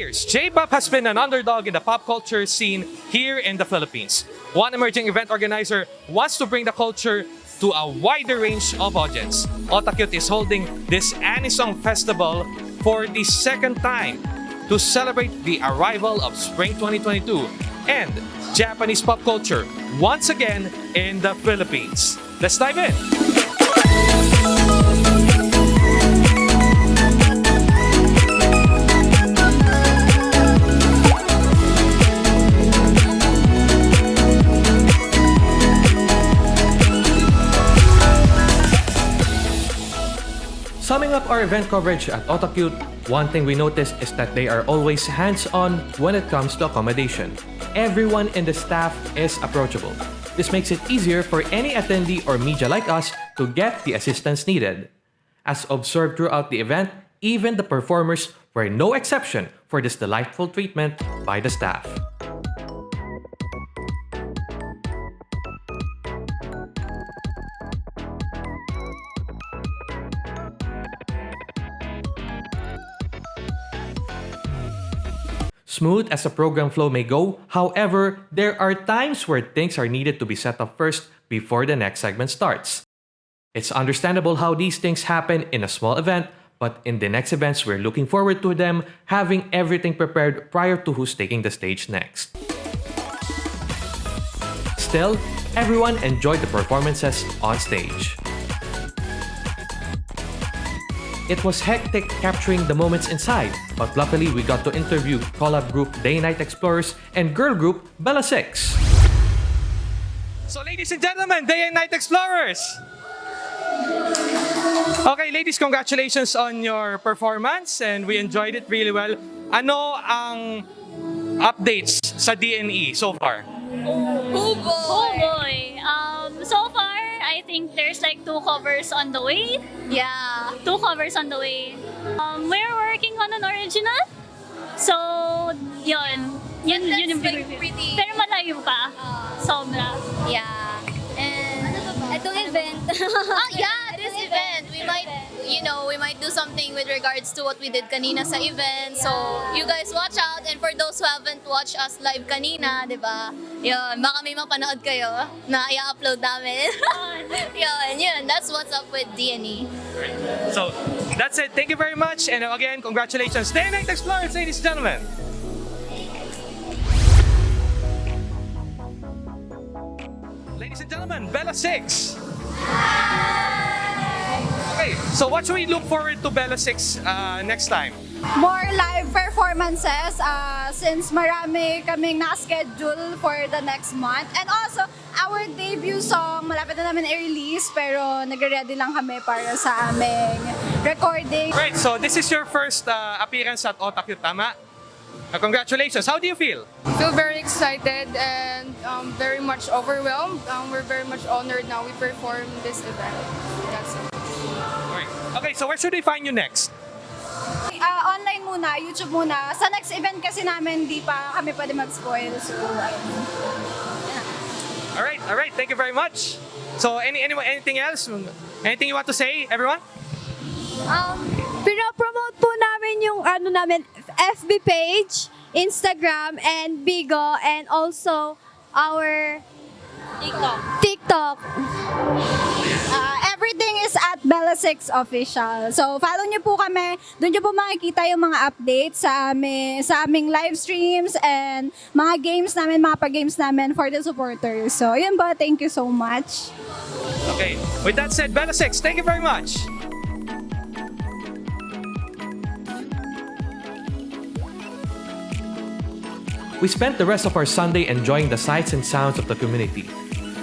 years, J-pop has been an underdog in the pop culture scene here in the Philippines. One emerging event organizer wants to bring the culture to a wider range of audience. Otakute is holding this Anisong Festival for the second time to celebrate the arrival of Spring 2022 and Japanese pop culture once again in the Philippines. Let's dive in! Up our event coverage at Otakute, one thing we noticed is that they are always hands-on when it comes to accommodation. Everyone in the staff is approachable. This makes it easier for any attendee or media like us to get the assistance needed. As observed throughout the event, even the performers were no exception for this delightful treatment by the staff. Smooth as a program flow may go, however, there are times where things are needed to be set up first before the next segment starts. It's understandable how these things happen in a small event, but in the next events, we're looking forward to them having everything prepared prior to who's taking the stage next. Still, everyone enjoyed the performances on stage. It was hectic capturing the moments inside, but luckily we got to interview collab group Day Night Explorers and girl group Bella 6. So ladies and gentlemen, Day and Night Explorers! Okay, ladies, congratulations on your performance and we enjoyed it really well. Ano ang updates sa DNE so far? Oh boy! Oh boy! Think there's like two covers on the way. Yeah, two covers on the way. Um, we're working on an original. So, yun. Yun, yun yung like pretty- Pero malayo pa. Ah. Sobra. Yeah. And Itong event. ah, yeah, this event. We might, you know, we might do something with regards to what we did kanina sa event. So, you guys watch out. And for those who haven't watched us live kanina, di ba? Yun, baka may mapanood kayo na i-upload namin. yun, yun. That's what's up with. DNE. So that's it. Thank you very much. And again, congratulations. And Night Explorers, ladies and gentlemen. Ladies and gentlemen, Bella 6. So what should we look forward to Bella 6 uh, next time? more live performances uh, since marami kaming na-schedule for the next month. And also, our debut song, malapit na namin i-release pero nagre-ready lang kami para sa aming recording. Great, so this is your first uh, appearance at Otakute, tama? Uh, congratulations. How do you feel? I feel very excited and um, very much overwhelmed. Um, we're very much honored now we perform this event. That's it. Great. Okay, so where should we find you next? Uh, online muna, YouTube muna. Sa next event kasi namin, di pa kami pwede mag-spoil. So, ayun. All right, all right. Thank you very much. So, any, any anything else? Anything you want to say, everyone? Um, pinopromote po namin yung ano namin, FB page, Instagram, and Bigo, and also our TikTok. TikTok. Uh, everything is at Bella6 Official. So, follow niyo po kami. Doon niyo po makikita yung mga updates sa, aming, sa aming live streams and mga games namin, mga pag-games namin for the supporters. So, yun po. Thank you so much. Okay. With that said, Bella 6, thank you very much. We spent the rest of our Sunday enjoying the sights and sounds of the community.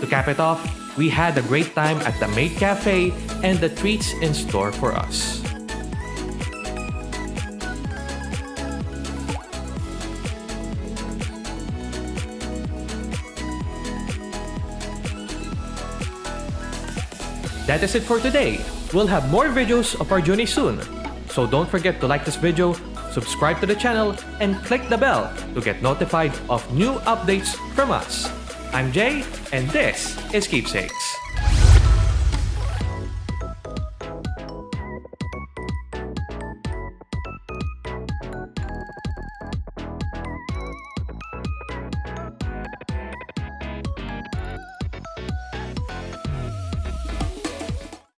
To cap it off, we had a great time at the Maid Cafe and the treats in store for us. That is it for today. We'll have more videos of our journey soon. So don't forget to like this video, subscribe to the channel, and click the bell to get notified of new updates from us. I'm Jay, and this is Keepsakes.